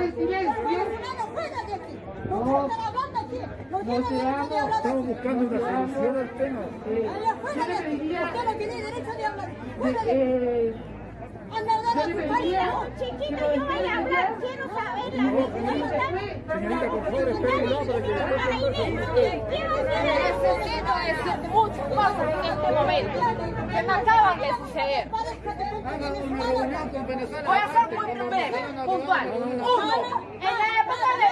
soy silencio. No. No, estamos buscando una solución al tema. Allá fuera de aquí. Usted no tiene derecho de hablar. Fuera de aquí. Andar a su país. Chiquita, yo voy a hablar. Quiero saber la verdad. Señorita, por favor, espérenla para que Quiero saber Necesito decir muchas cosas en este momento que me acaban de suceder. Voy a ser muy breve, puntual. Uno, en la época de...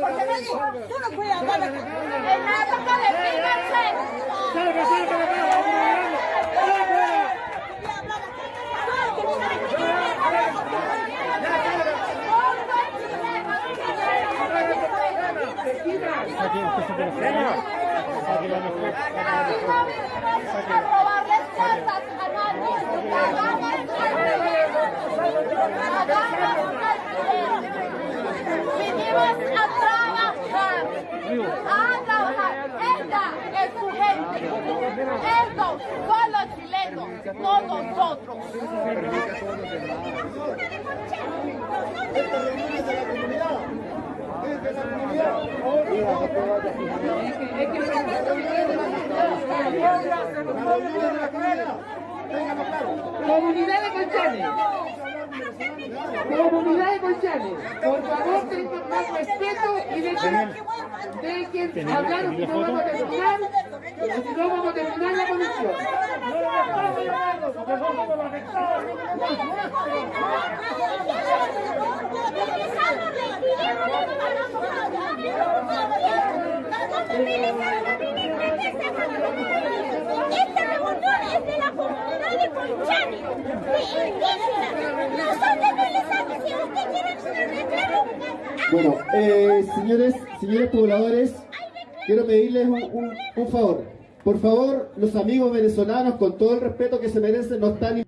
Porque me dijo, Tú no puedes hablar Estos son los chilenos, no nosotros. Comunidad de Colchane. Comunidad de Colchane. Por favor, tengan más respeto y dejen, dejen hablar o si no vamos a terminar, o si no vamos a terminar la comisión. Esta revolución es de la Bueno, eh, señores, señores pobladores, quiero pedirles un- un favor. Por favor, los amigos venezolanos, con todo el respeto que se merecen, no están...